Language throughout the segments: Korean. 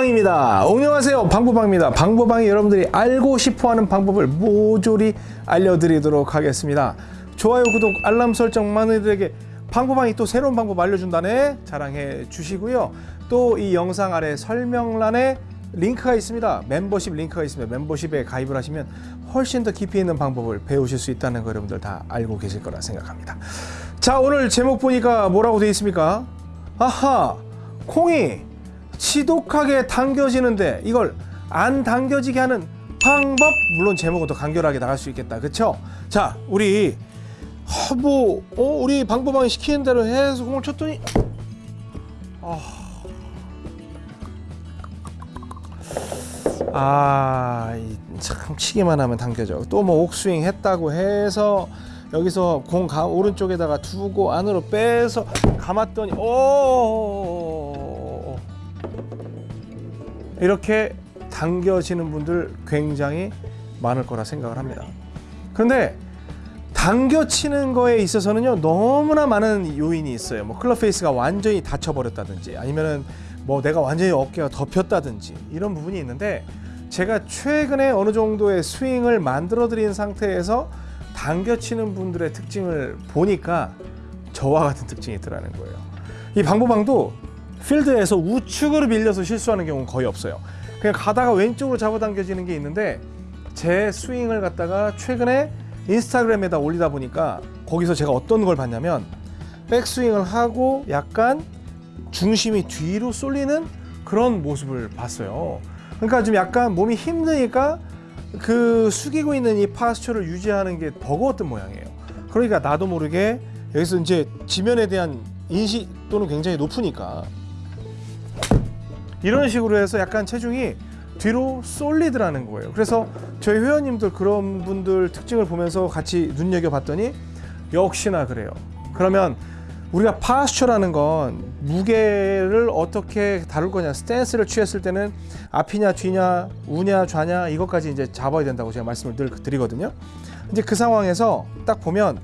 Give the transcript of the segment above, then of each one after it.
방보방입니다. 안녕하세요. 방보방입니다. 방보방이 여러분들이 알고 싶어하는 방법을 모조리 알려드리도록 하겠습니다. 좋아요, 구독, 알람 설정 많은 이들에게 방보방이 또 새로운 방법 알려준다네 자랑해 주시고요. 또 이 영상 아래 설명란에 링크가 있습니다. 멤버십 링크가 있습니다. 멤버십에 가입을 하시면 훨씬 더 깊이 있는 방법을 배우실 수 있다는 거 여러분들 다 알고 계실 거라 생각합니다. 자 오늘 제목 보니까 뭐라고 되어 있습니까? 아하 콩이 지독하게 당겨지는데 이걸 안 당겨지게 하는 방법 물론 제목은 더 간결하게 나갈 수 있겠다 그쵸? 자 우리 어, 뭐 어, 우리 방법방이 시키는 대로 해서 공을 쳤더니 아, 이참 치기만 하면 당겨져. 또 뭐 옥스윙 했다고 해서 여기서 공 가, 오른쪽에다가 두고 안으로 빼서 감았더니 오 이렇게 당겨치는 분들 굉장히 많을 거라 생각을 합니다. 그런데 당겨치는 거에 있어서는요 너무나 많은 요인이 있어요. 뭐 club face가 완전히 닫혀버렸다든지 아니면은 뭐 내가 완전히 어깨가 덮였다든지 이런 부분이 있는데 제가 최근에 어느 정도의 스윙을 만들어 드린 상태에서 당겨치는 분들의 특징을 보니까 저와 같은 특징이 있더라는 거예요. 이 방보방도 필드에서 우측으로 밀려서 실수하는 경우는 거의 없어요. 그냥 가다가 왼쪽으로 잡아당겨지는 게 있는데 제 스윙을 갖다가 최근에 인스타그램에다 올리다 보니까 거기서 제가 어떤 걸 봤냐면 백스윙을 하고 약간 중심이 뒤로 쏠리는 그런 모습을 봤어요. 그러니까 좀 약간 몸이 힘드니까 그 숙이고 있는 이 파스처를 유지하는 게 버거웠던 모양이에요. 그러니까 나도 모르게 여기서 이제 지면에 대한 인식 또는 굉장히 높으니까 이런 식으로 해서 약간 체중이 뒤로 쏠리더라는 거예요. 그래서 저희 회원님들 그런 분들 특징을 보면서 같이 눈여겨봤더니 역시나 그래요. 그러면 우리가 파스처라는 건 무게를 어떻게 다룰 거냐 스탠스를 취했을 때는 앞이냐 뒤냐 우냐 좌냐 이것까지 이제 잡아야 된다고 제가 말씀을 늘 드리거든요 이제 그 상황에서 딱 보면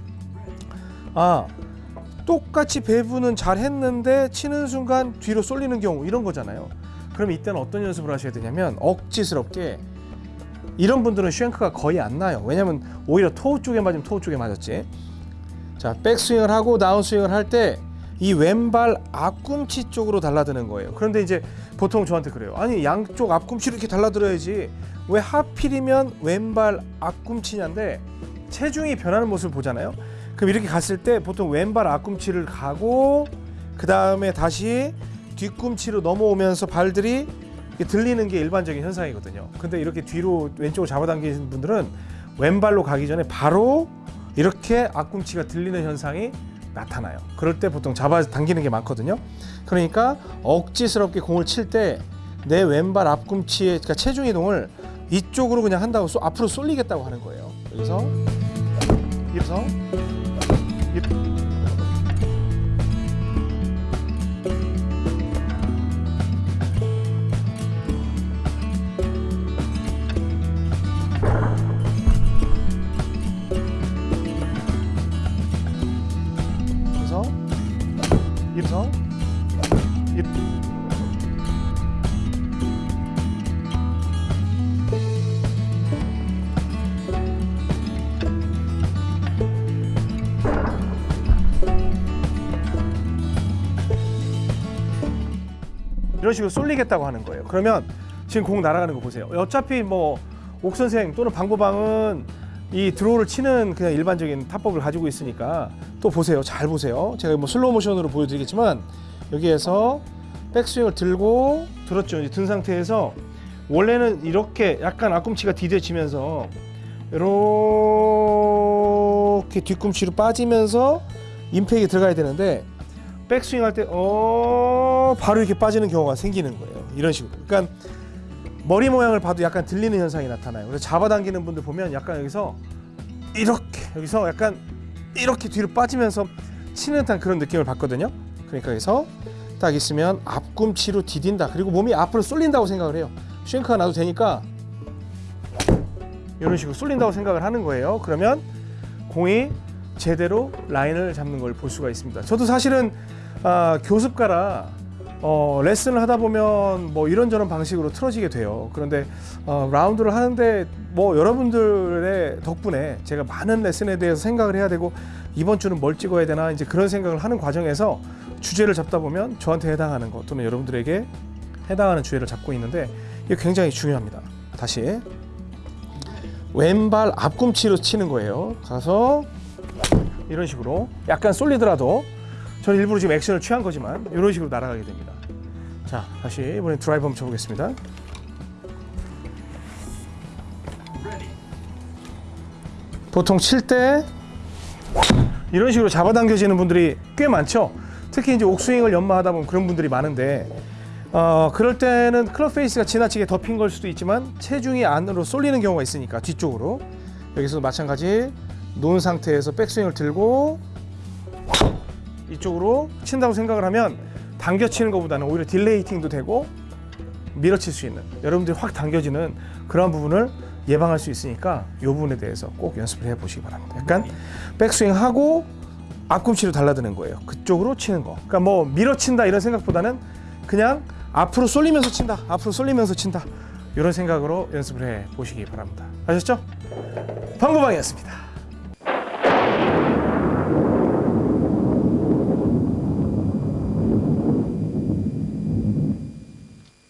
아 똑같이 배분은 잘 했는데 치는 순간 뒤로 쏠리는 경우 이런 거잖아요 그럼 이때는 어떤 연습을 하셔야 되냐면 억지스럽게 이런 분들은 쉔크가 거의 안 나요 왜냐면 오히려 토우 쪽에 맞으면 토우 쪽에 맞았지 자, 백스윙을 하고 다운스윙을 할 때 이 왼발 앞꿈치 쪽으로 달라드는 거예요. 그런데 이제 보통 저한테 그래요. 아니 양쪽 앞꿈치로 이렇게 달라들어야지 왜 하필이면 왼발 앞꿈치냐인데 체중이 변하는 모습을 보잖아요. 그럼 이렇게 갔을 때 보통 왼발 앞꿈치를 가고 그 다음에 다시 뒤꿈치로 넘어오면서 발들이 들리는 게 일반적인 현상이거든요. 근데 이렇게 뒤로 왼쪽으로 잡아당기는 분들은 왼발로 가기 전에 바로 이렇게 앞꿈치가 들리는 현상이 나타나요. 그럴 때 보통 잡아 당기는 게 많거든요. 그러니까 억지스럽게 공을 칠 때 내 왼발 앞꿈치의 그러니까 체중 이동을 이쪽으로 그냥 한다고 쏘, 앞으로 쏠리겠다고 하는 거예요. 여기서 이래서 이렇게. 이래서 이렇게. 이런 식으로 쏠리겠다고 하는 거예요. 그러면 지금 공 날아가는 거 보세요. 어차피 뭐 옥선생 또는 방보방은 이 드로우를 치는 그냥 일반적인 타법을 가지고 있으니까 또 보세요. 잘 보세요. 제가 뭐 슬로우 모션으로 보여드리겠지만 여기에서 백스윙을 들고 들었죠. 이제 든 상태에서 원래는 이렇게 약간 앞꿈치가 디뎌지면서 이렇게 뒤꿈치로 빠지면서 임팩이 들어가야 되는데 백스윙 할 때 어, 바로 이렇게 빠지는 경우가 생기는 거예요. 이런 식으로. 그러니까 머리 모양을 봐도 약간 들리는 현상이 나타나요. 그래서 잡아당기는 분들 보면 약간 여기서 이렇게 여기서 약간 이렇게 뒤로 빠지면서 치는 듯한 그런 느낌을 받거든요. 그러니까 여기서 딱 있으면 앞꿈치로 디딘다. 그리고 몸이 앞으로 쏠린다고 생각을 해요. 쉔크가 나도 되니까 이런 식으로 쏠린다고 생각을 하는 거예요. 그러면 공이 제대로 라인을 잡는 걸 볼 수가 있습니다. 저도 사실은 아, 교습가라 어, 레슨을 하다 보면 뭐 이런저런 방식으로 틀어지게 돼요. 그런데 어, 라운드를 하는데 뭐 여러분들의 덕분에 제가 많은 레슨에 대해서 생각을 해야 되고 이번 주는 뭘 찍어야 되나 이제 그런 생각을 하는 과정에서 주제를 잡다 보면 저한테 해당하는 것 또는 여러분들에게 해당하는 주제를 잡고 있는데 이게 굉장히 중요합니다. 다시 왼발 앞꿈치로 치는 거예요. 가서 이런 식으로 약간 쏠리더라도 저는 일부러 지금 액션을 취한 거지만 이런 식으로 날아가게 됩니다. 자, 다시 이번엔 드라이브 한번 쳐보겠습니다. 보통 칠 때 이런 식으로 잡아당겨지는 분들이 꽤 많죠. 특히 이제 옥스윙을 연마하다 보면 그런 분들이 많은데 어, 그럴 때는 클럽 페이스가 지나치게 덮인 걸 수도 있지만 체중이 안으로 쏠리는 경우가 있으니까 뒤쪽으로 여기서 마찬가지 놓은 상태에서 백스윙을 들고 이쪽으로 친다고 생각을 하면 당겨 치는 것보다는 오히려 딜레이팅도 되고 밀어칠 수 있는 여러분들이 확 당겨지는 그런 부분을 예방할 수 있으니까 이 부분에 대해서 꼭 연습을 해보시기 바랍니다. 약간 백스윙 하고 앞꿈치로 달려드는 거예요. 그쪽으로 치는 거. 그러니까 뭐 밀어친다 이런 생각보다는 그냥 앞으로 쏠리면서 친다. 앞으로 쏠리면서 친다. 이런 생각으로 연습을 해 보시기 바랍니다. 아셨죠? 방구방이었습니다.